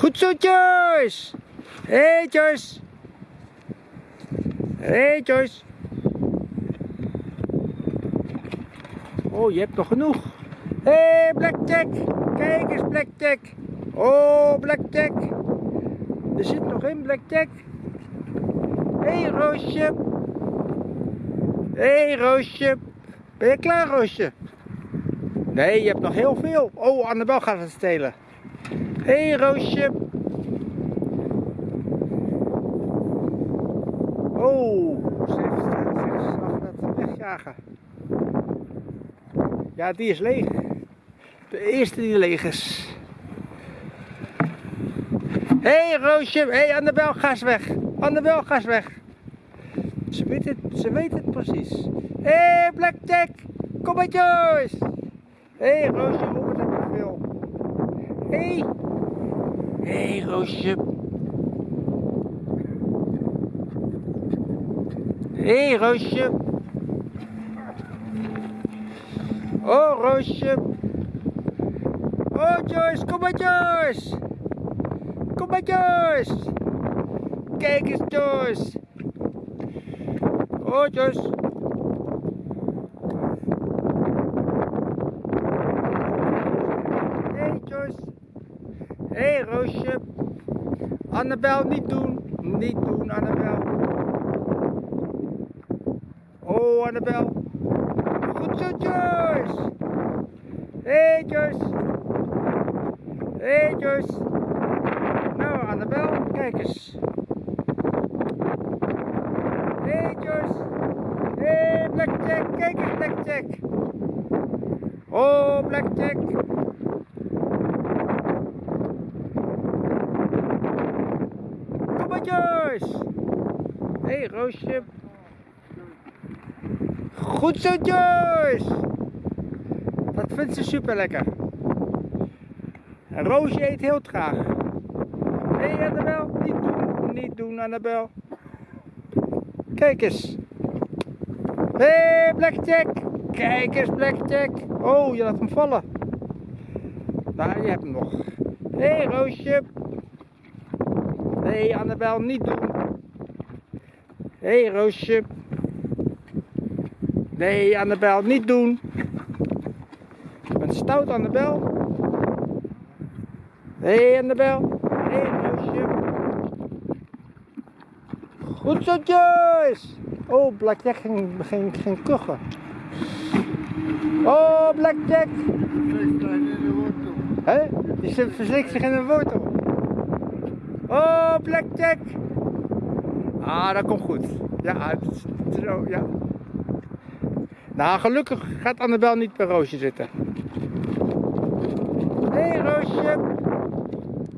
Goed zo, Joyce. Hé, hey, Joyce. Hé, hey, Joyce. Oh, je hebt nog genoeg. Hé, hey, Blackjack. Kijk eens, Blackjack. Oh, Blackjack. Er zit nog in, Blackjack. Hé, hey, Roosje. Hé, hey, Roosje. Ben je klaar, Roosje? Nee, je hebt nog heel veel. Oh, Annabel gaat het stelen. Hé, hey, Roosje. Oh, ze heeft zich af laten wegjagen. Ja, die is leeg. De eerste die leeg is. Hé, hey, Roosje. Hé, hey, Annabel, ga eens weg. Annabel, ga eens weg. Ze weet het, ze weet het precies. Hé, hey, Blackjack. Kom maar, Joyce. Hé, hey, Roosje, oh, wat heb je veel. Hé. Hey. Hé, hey, Roosje. Hé, hey, Roosje. Oh, Roosje. Oh, Joyce, kom maar, Joyce. Kom maar, Joyce. Kijk eens, Joyce. Oh, Joyce. Hey, Joyce. Hé, hey, Roosje. Annabel, niet doen. Niet doen, Annabel. Oh, Annabel. Goed zo, Joyce. Hé, hey, Joyce. Hé, hey, Joyce. Nou, Annabel, kijk eens. Hé, hey, Joyce. Hé, hey, Blackjack, kijk eens, Blackjack. Oh, Blackjack. Hé, hey, Roosje. Goed zo, Joyce! Dat vindt ze super lekker. En Roosje eet heel traag. Hé hey, Annabel, niet doen, niet doen Annabel. Kijk eens. Hé hey, Blackjack, kijk eens Blackjack. Oh, je laat hem vallen. Nou, je hebt hem nog. Hé hey, Roosje. Nee Annabel, niet doen. Hé hey, Roosje. Nee, Annabel, niet doen. Je bent stout, Annabel. Nee, Annabel. Nee, Roosje. Goed zo, Joyce. Oh, Blackjack ging, ging, ging kuchen. Oh, Blackjack. Hé? Die verslikt zich in een wortel. Oh, Blackjack. Ah, dat komt goed. Ja, zo, ja. Nou, gelukkig gaat Annabel niet bij Roosje zitten. Hé hey, Roosje.